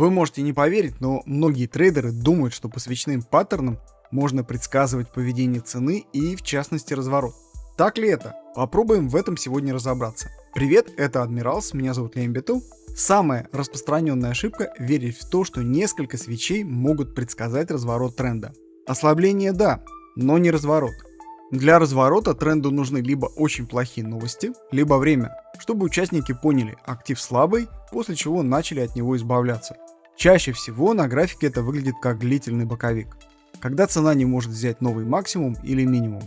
Вы можете не поверить, но многие трейдеры думают, что по свечным паттернам можно предсказывать поведение цены и в частности разворот. Так ли это? Попробуем в этом сегодня разобраться. Привет, это Адмиралс, меня зовут Лембету. Самая распространенная ошибка – верить в то, что несколько свечей могут предсказать разворот тренда. Ослабление – да, но не разворот. Для разворота тренду нужны либо очень плохие новости, либо время, чтобы участники поняли, актив слабый, после чего начали от него избавляться. Чаще всего на графике это выглядит как длительный боковик, когда цена не может взять новый максимум или минимум.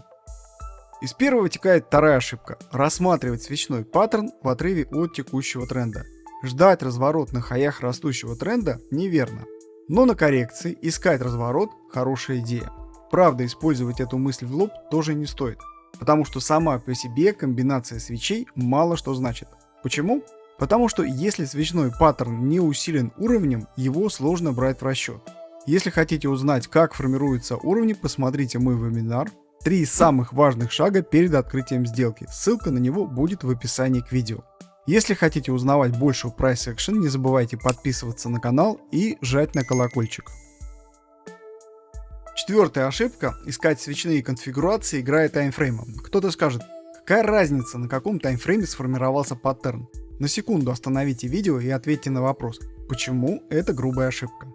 Из первого вытекает вторая ошибка – рассматривать свечной паттерн в отрыве от текущего тренда. Ждать разворот на хаях растущего тренда неверно. Но на коррекции искать разворот – хорошая идея. Правда, использовать эту мысль в лоб тоже не стоит, потому что сама по себе комбинация свечей мало что значит. Почему? Потому что если свечной паттерн не усилен уровнем, его сложно брать в расчет. Если хотите узнать, как формируются уровни, посмотрите мой вебинар Три самых важных шага перед открытием сделки. Ссылка на него будет в описании к видео. Если хотите узнавать больше о Price Action, не забывайте подписываться на канал и жать на колокольчик. Четвертая ошибка – искать свечные конфигурации, играя таймфреймом. Кто-то скажет, какая разница, на каком таймфрейме сформировался паттерн. На секунду остановите видео и ответьте на вопрос, почему это грубая ошибка.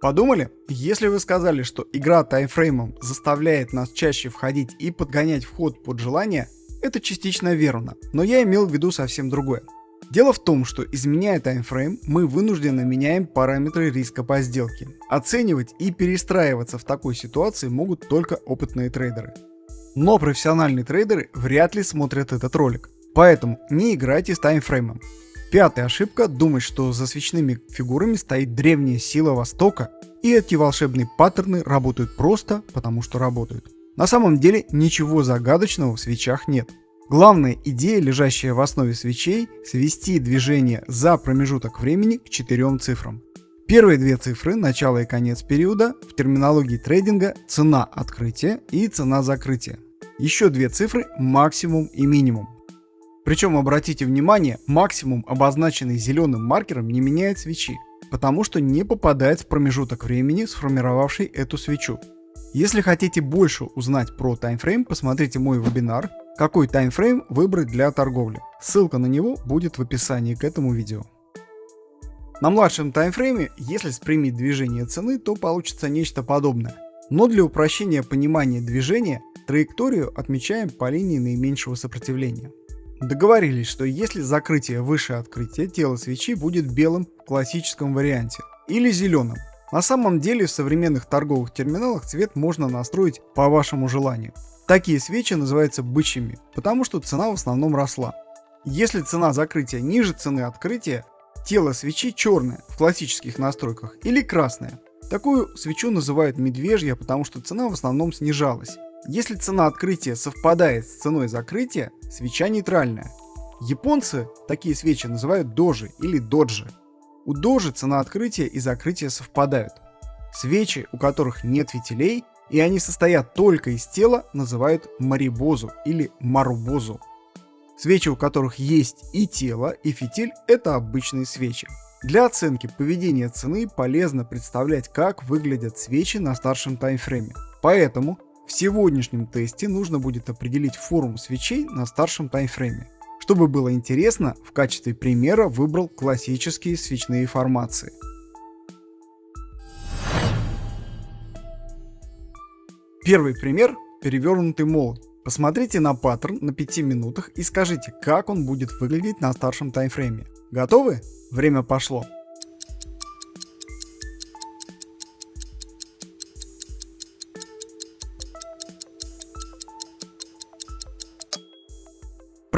Подумали? Если вы сказали, что игра таймфреймом заставляет нас чаще входить и подгонять вход под желание, это частично верно, но я имел в виду совсем другое. Дело в том, что изменяя таймфрейм, мы вынужденно меняем параметры риска по сделке. Оценивать и перестраиваться в такой ситуации могут только опытные трейдеры. Но профессиональные трейдеры вряд ли смотрят этот ролик, поэтому не играйте с таймфреймом. Пятая ошибка – думать, что за свечными фигурами стоит древняя сила Востока, и эти волшебные паттерны работают просто потому, что работают. На самом деле ничего загадочного в свечах нет. Главная идея, лежащая в основе свечей – свести движение за промежуток времени к четырем цифрам. Первые две цифры – начало и конец периода, в терминологии трейдинга – цена открытия и цена закрытия. Еще две цифры – максимум и минимум. Причем обратите внимание, максимум, обозначенный зеленым маркером, не меняет свечи, потому что не попадает в промежуток времени, сформировавший эту свечу. Если хотите больше узнать про таймфрейм, посмотрите мой вебинар «Какой таймфрейм выбрать для торговли?». Ссылка на него будет в описании к этому видео. На младшем таймфрейме, если спрямить движение цены, то получится нечто подобное. Но для упрощения понимания движения, траекторию отмечаем по линии наименьшего сопротивления. Договорились, что если закрытие выше открытия, тело свечи будет белым в классическом варианте или зеленым. На самом деле в современных торговых терминалах цвет можно настроить по вашему желанию. Такие свечи называются бычьими, потому что цена в основном росла. Если цена закрытия ниже цены открытия, тело свечи черное в классических настройках или красное. Такую свечу называют медвежья, потому что цена в основном снижалась. Если цена открытия совпадает с ценой закрытия, свеча нейтральная. Японцы такие свечи называют дожи или доджи. У дожи цена открытия и закрытия совпадают. Свечи, у которых нет фитилей, и они состоят только из тела, называют марибозу или марубозу. Свечи, у которых есть и тело, и фитиль, это обычные свечи. Для оценки поведения цены полезно представлять, как выглядят свечи на старшем таймфрейме. Поэтому в сегодняшнем тесте нужно будет определить форму свечей на старшем таймфрейме. Чтобы было интересно, в качестве примера выбрал классические свечные формации. Первый пример – перевернутый молот. Посмотрите на паттерн на 5 минутах и скажите, как он будет выглядеть на старшем таймфрейме. Готовы? Время пошло.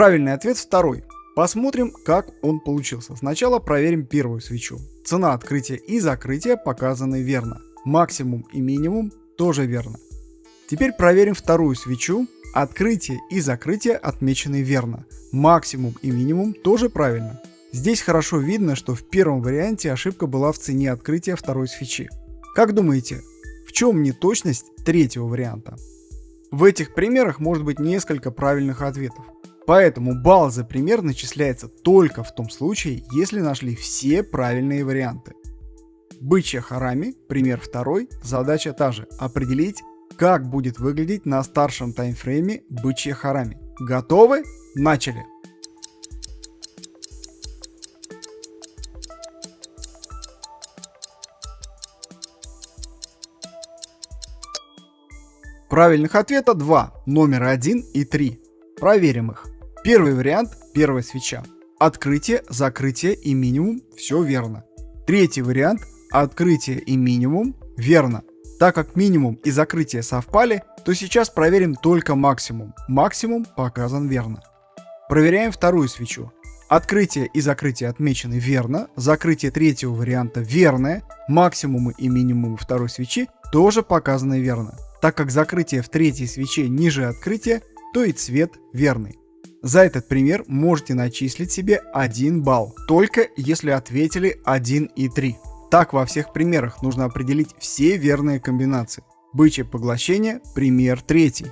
Правильный ответ второй. Посмотрим, как он получился. Сначала проверим первую свечу. Цена открытия и закрытия показаны верно. Максимум и минимум тоже верно. Теперь проверим вторую свечу. Открытие и закрытие отмечены верно. Максимум и минимум тоже правильно. Здесь хорошо видно, что в первом варианте ошибка была в цене открытия второй свечи. Как думаете, в чем неточность третьего варианта? В этих примерах может быть несколько правильных ответов. Поэтому балл за пример начисляется только в том случае, если нашли все правильные варианты. Бычья харами, пример второй, задача та же. Определить, как будет выглядеть на старшем таймфрейме бычья харами. Готовы? Начали! Правильных ответа два, номер один и три. Проверим их. Первый вариант, первая свеча. Открытие, закрытие и минимум, все верно. Третий вариант, открытие и минимум, верно. Так как минимум и закрытие совпали, то сейчас проверим только максимум. Максимум показан верно. Проверяем вторую свечу. Открытие и закрытие отмечены верно, закрытие третьего варианта верное, максимумы и минимумы второй свечи тоже показаны верно. Так как закрытие в третьей свече ниже открытия, то и цвет верный. За этот пример можете начислить себе 1 балл, только если ответили 1 и 3. Так во всех примерах нужно определить все верные комбинации. Бычье поглощение, пример третий.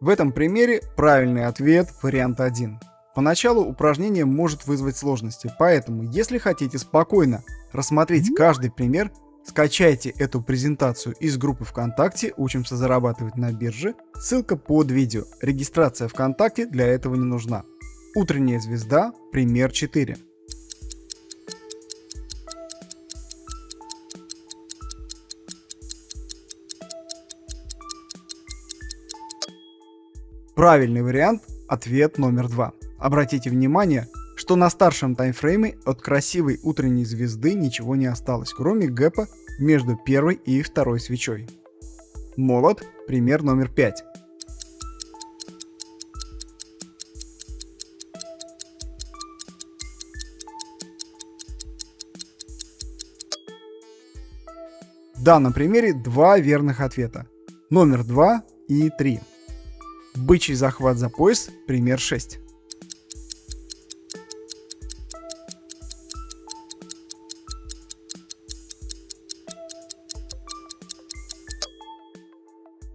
В этом примере правильный ответ вариант 1. Поначалу упражнение может вызвать сложности, поэтому если хотите спокойно рассмотреть каждый пример, скачайте эту презентацию из группы ВКонтакте «Учимся зарабатывать на бирже». Ссылка под видео. Регистрация ВКонтакте для этого не нужна. Утренняя звезда, пример 4. Правильный вариант – ответ номер два. Обратите внимание, что на старшем таймфрейме от красивой утренней звезды ничего не осталось, кроме гэпа между первой и второй свечой. Молот, пример номер 5. В данном примере два верных ответа. Номер 2 и 3. Бычий захват за пояс, пример 6.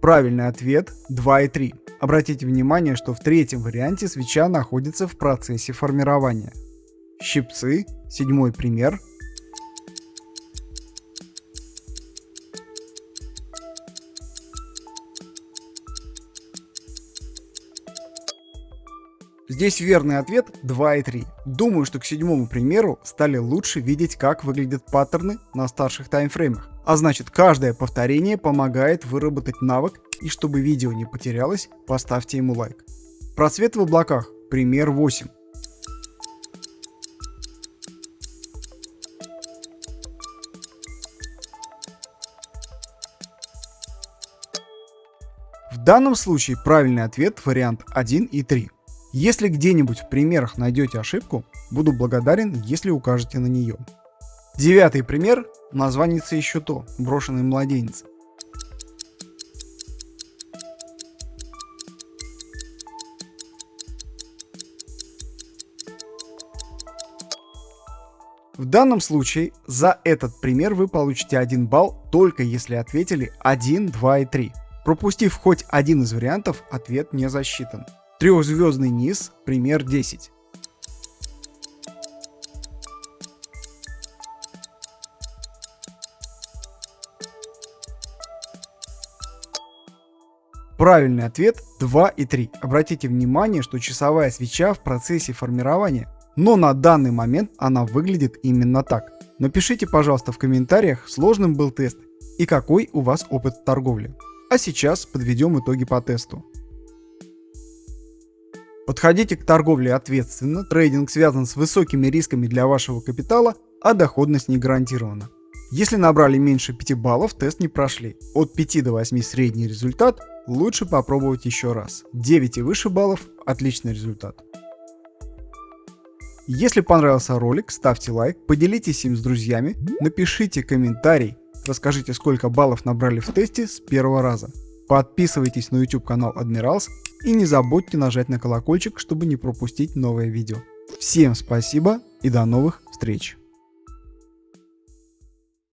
Правильный ответ 2 и 3. Обратите внимание, что в третьем варианте свеча находится в процессе формирования. Щипцы, седьмой пример. Здесь верный ответ 2 и 3. Думаю, что к седьмому примеру стали лучше видеть, как выглядят паттерны на старших таймфреймах. А значит, каждое повторение помогает выработать навык, и чтобы видео не потерялось, поставьте ему лайк. Просвет в облаках. Пример 8. В данном случае правильный ответ вариант 1 и 3. Если где-нибудь в примерах найдете ошибку, буду благодарен, если укажете на нее. Девятый пример Названится еще то, брошенный младенец. В данном случае за этот пример вы получите 1 балл только если ответили 1, 2 и 3. Пропустив хоть один из вариантов, ответ не засчитан. Трехзвездный низ, пример 10. Правильный ответ 2 и 3. Обратите внимание, что часовая свеча в процессе формирования, но на данный момент она выглядит именно так. Напишите, пожалуйста, в комментариях, сложным был тест и какой у вас опыт торговли. А сейчас подведем итоги по тесту. Подходите к торговле ответственно, трейдинг связан с высокими рисками для вашего капитала, а доходность не гарантирована. Если набрали меньше 5 баллов, тест не прошли. От 5 до 8 средний результат, лучше попробовать еще раз. 9 и выше баллов – отличный результат. Если понравился ролик, ставьте лайк, поделитесь им с друзьями, напишите комментарий, расскажите сколько баллов набрали в тесте с первого раза. Подписывайтесь на YouTube канал Admirals и не забудьте нажать на колокольчик, чтобы не пропустить новое видео. Всем спасибо и до новых встреч!